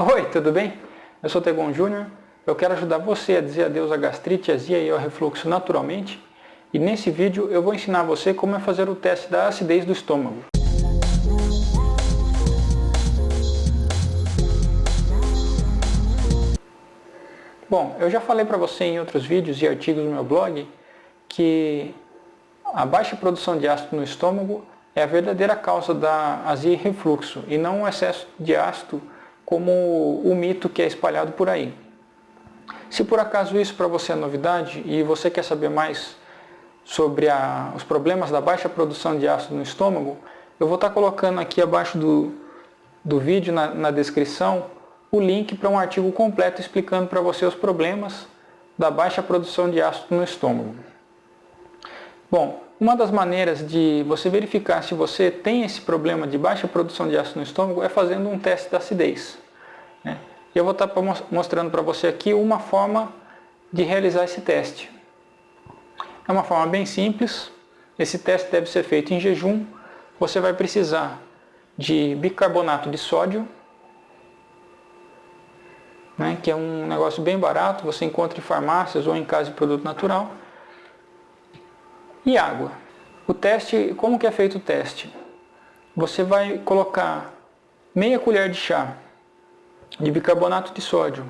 Oi, tudo bem? Eu sou Tegon Júnior. Eu quero ajudar você a dizer adeus à gastrite, azia e ao refluxo naturalmente. E nesse vídeo eu vou ensinar você como é fazer o teste da acidez do estômago. Bom, eu já falei para você em outros vídeos e artigos no meu blog que a baixa produção de ácido no estômago é a verdadeira causa da azia e refluxo e não o excesso de ácido como o mito que é espalhado por aí. Se por acaso isso para você é novidade e você quer saber mais sobre a, os problemas da baixa produção de ácido no estômago, eu vou estar colocando aqui abaixo do, do vídeo, na, na descrição, o link para um artigo completo explicando para você os problemas da baixa produção de ácido no estômago. Bom, uma das maneiras de você verificar se você tem esse problema de baixa produção de ácido no estômago é fazendo um teste da acidez. Né? Eu vou estar mostrando para você aqui uma forma de realizar esse teste. É uma forma bem simples, esse teste deve ser feito em jejum. Você vai precisar de bicarbonato de sódio, né, que é um negócio bem barato, você encontra em farmácias ou em casa de produto natural. E água. O teste, como que é feito o teste? Você vai colocar meia colher de chá de bicarbonato de sódio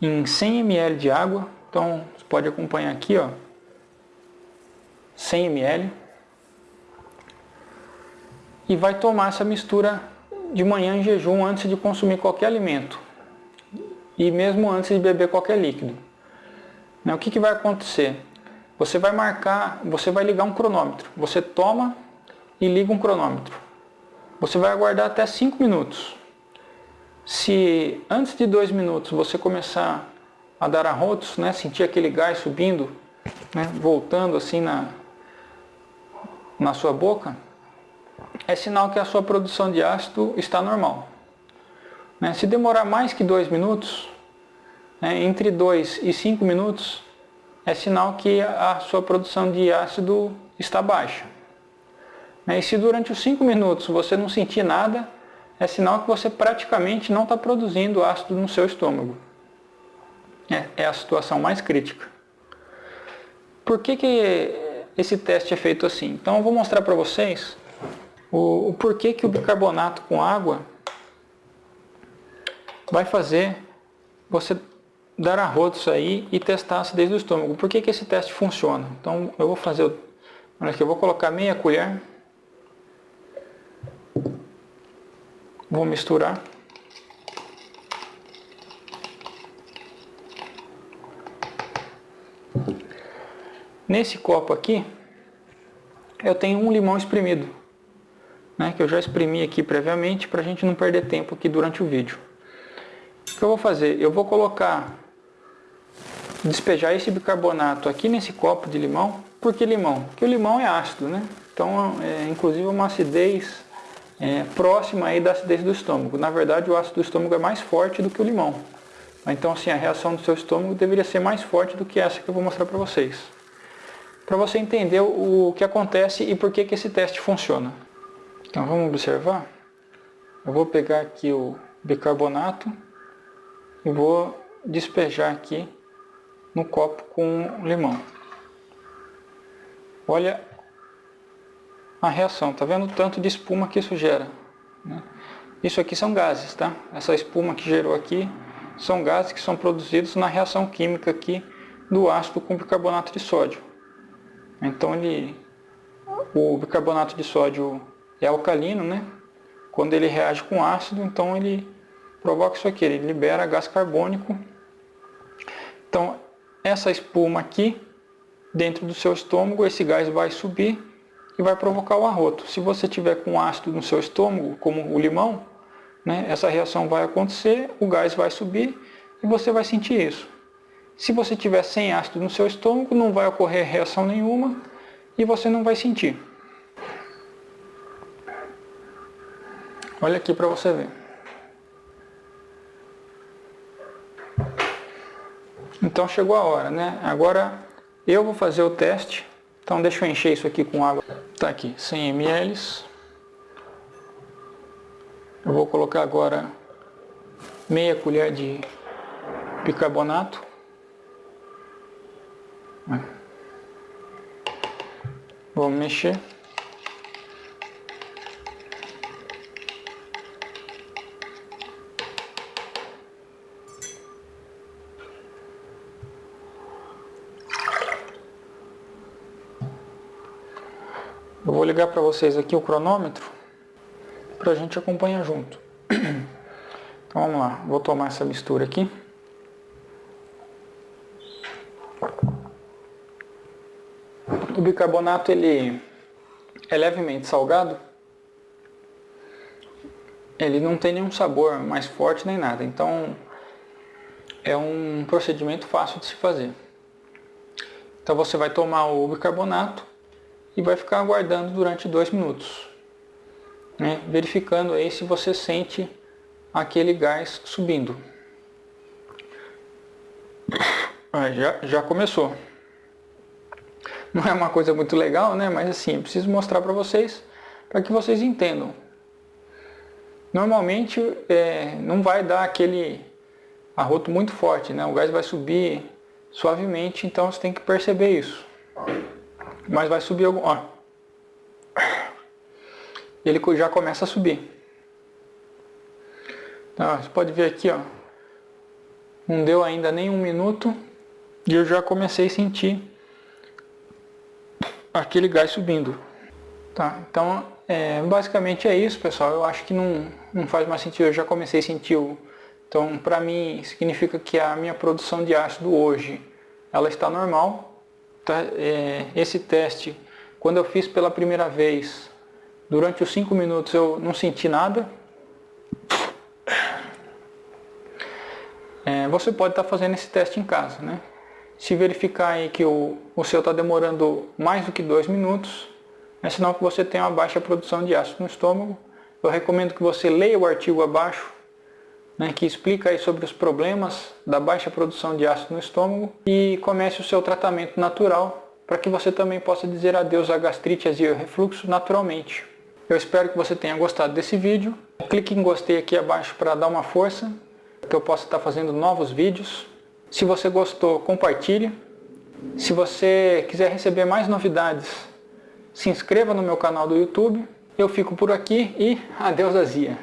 em 100 ml de água. Então, você pode acompanhar aqui, ó, 100 ml. E vai tomar essa mistura de manhã em jejum antes de consumir qualquer alimento e mesmo antes de beber qualquer líquido. Né, o que, que vai acontecer? Você vai marcar, você vai ligar um cronômetro. Você toma e liga um cronômetro. Você vai aguardar até 5 minutos. Se antes de 2 minutos você começar a dar arrotos, né, sentir aquele gás subindo, né, voltando assim na, na sua boca, é sinal que a sua produção de ácido está normal. Né? Se demorar mais que 2 minutos, né, entre 2 e 5 minutos, é sinal que a sua produção de ácido está baixa. Né? E se durante os 5 minutos você não sentir nada, é sinal que você praticamente não está produzindo ácido no seu estômago. É, é a situação mais crítica. Por que, que esse teste é feito assim? Então eu vou mostrar para vocês o, o porquê que o bicarbonato com água vai fazer você dar arrotos aí e testar a acidez do estômago. Por que, que esse teste funciona? Então eu vou fazer, olha aqui, eu vou colocar meia colher, vou misturar. Nesse copo aqui, eu tenho um limão espremido, né, que eu já exprimi aqui previamente para a gente não perder tempo aqui durante o vídeo que eu vou fazer? Eu vou colocar, despejar esse bicarbonato aqui nesse copo de limão. Por que limão? Porque o limão é ácido, né? Então, é, inclusive uma acidez é, próxima aí da acidez do estômago. Na verdade, o ácido do estômago é mais forte do que o limão. Então, assim, a reação do seu estômago deveria ser mais forte do que essa que eu vou mostrar para vocês. Para você entender o que acontece e por que, que esse teste funciona. Então, vamos observar. Eu vou pegar aqui o bicarbonato e vou despejar aqui no copo com limão. Olha a reação, tá vendo o tanto de espuma que isso gera? Né? Isso aqui são gases, tá? Essa espuma que gerou aqui são gases que são produzidos na reação química aqui do ácido com bicarbonato de sódio. Então ele, o bicarbonato de sódio é alcalino, né? Quando ele reage com ácido, então ele provoca isso aqui, ele libera gás carbônico. Então, essa espuma aqui, dentro do seu estômago, esse gás vai subir e vai provocar o arroto. Se você tiver com ácido no seu estômago, como o limão, né, essa reação vai acontecer, o gás vai subir e você vai sentir isso. Se você tiver sem ácido no seu estômago, não vai ocorrer reação nenhuma e você não vai sentir. Olha aqui para você ver. Então chegou a hora, né? Agora eu vou fazer o teste. Então deixa eu encher isso aqui com água. Tá aqui, 100 ml. Eu vou colocar agora meia colher de bicarbonato. Vamos mexer. Eu vou ligar para vocês aqui o cronômetro para a gente acompanhar junto. Então vamos lá, vou tomar essa mistura aqui. O bicarbonato ele é levemente salgado. Ele não tem nenhum sabor mais forte nem nada, então é um procedimento fácil de se fazer. Então você vai tomar o bicarbonato e vai ficar aguardando durante dois minutos, né? verificando aí se você sente aquele gás subindo. Ah, já, já começou. Não é uma coisa muito legal, né? Mas assim, eu preciso mostrar para vocês, para que vocês entendam. Normalmente é, não vai dar aquele arroto muito forte, né? O gás vai subir suavemente, então você tem que perceber isso. Mas vai subir algum... Ó. Ele já começa a subir. Então, você pode ver aqui, ó. Não deu ainda nem um minuto e eu já comecei a sentir aquele gás subindo. Tá, então é, basicamente é isso pessoal, eu acho que não, não faz mais sentido, eu já comecei a sentir o... Então para mim significa que a minha produção de ácido hoje, ela está normal, Tá, esse teste, quando eu fiz pela primeira vez, durante os 5 minutos eu não senti nada. É, você pode estar tá fazendo esse teste em casa, né? Se verificar aí que o, o seu está demorando mais do que 2 minutos, é sinal que você tem uma baixa produção de ácido no estômago. Eu recomendo que você leia o artigo abaixo né, que explica aí sobre os problemas da baixa produção de ácido no estômago e comece o seu tratamento natural para que você também possa dizer adeus à gastrite, azia e refluxo naturalmente. Eu espero que você tenha gostado desse vídeo. Clique em gostei aqui abaixo para dar uma força, que eu possa estar fazendo novos vídeos. Se você gostou, compartilhe. Se você quiser receber mais novidades, se inscreva no meu canal do YouTube. Eu fico por aqui e adeus azia.